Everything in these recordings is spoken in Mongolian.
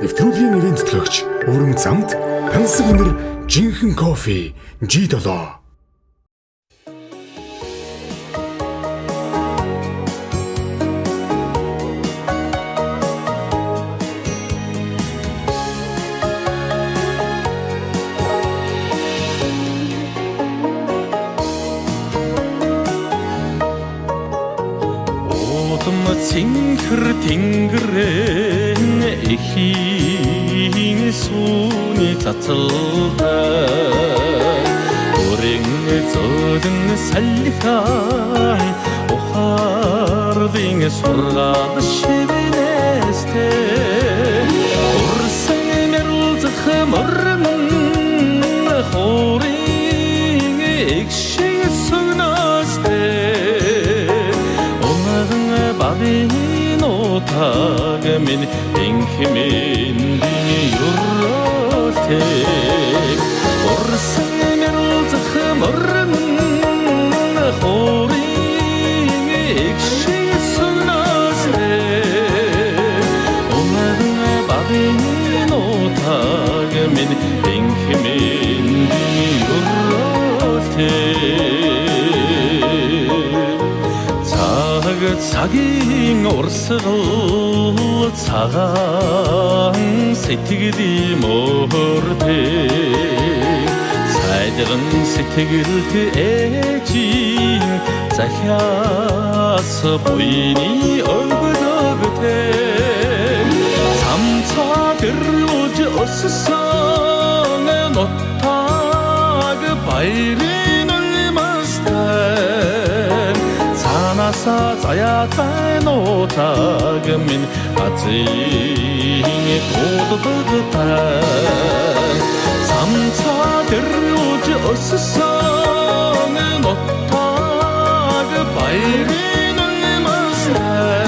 нэвтрүүлгийн нэрийн тэтгэгч өвөрмөц замд тансаг өнөр жинхэнэ кофе G7 Удам цэнхэр тэнгэрэн эхийн сүүний цацалтай Өрийн зөөлөн салхихан ухаардын сургаал шивнэстэй Урсан мэрэлзэх мөрөн хорийн экшиг утаг минь энхмэн юротэг Урсан мэрэлзэх мөрөн хорийн экшиг сүнастэй Умаган бавин утаг минь цагийн урсгал цагаан сэтгэлийн мөртэй сайдган сэтгэлд ээжийн захиас буйны өвгөлөгтэй самцаг өрөөж өссөн нотаг баярын цаанаса заяатай нотаг минь азийн коддогтай самцаг өрөөж өссөн нотаг баярын улмастай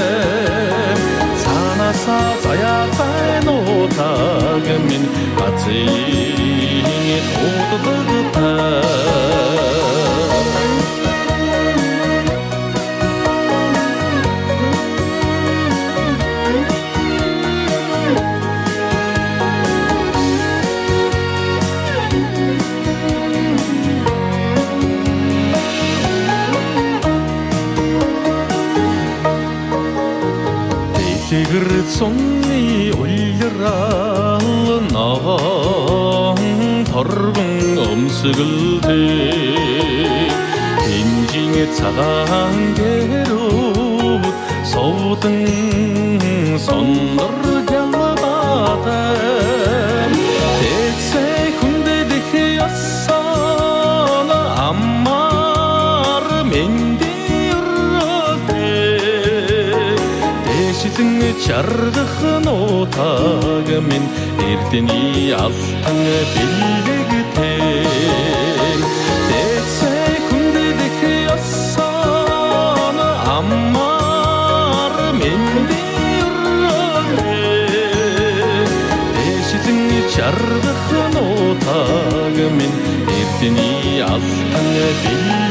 цаанаса заяатай нотаг минь азийн коддогтай Дэлгэр цунны улирал ногоон торгон өмсгөлтэй Энжин цагаан гэрүүд суудан сондор чаргах нутаг минь. Эрдний алтан бэлэгтэй. Дэсээ хүндэлэх ясан аммар мэндэртэй Дэшилэн чаргах нутаг минь. Эрдний алтан бэлэгтэй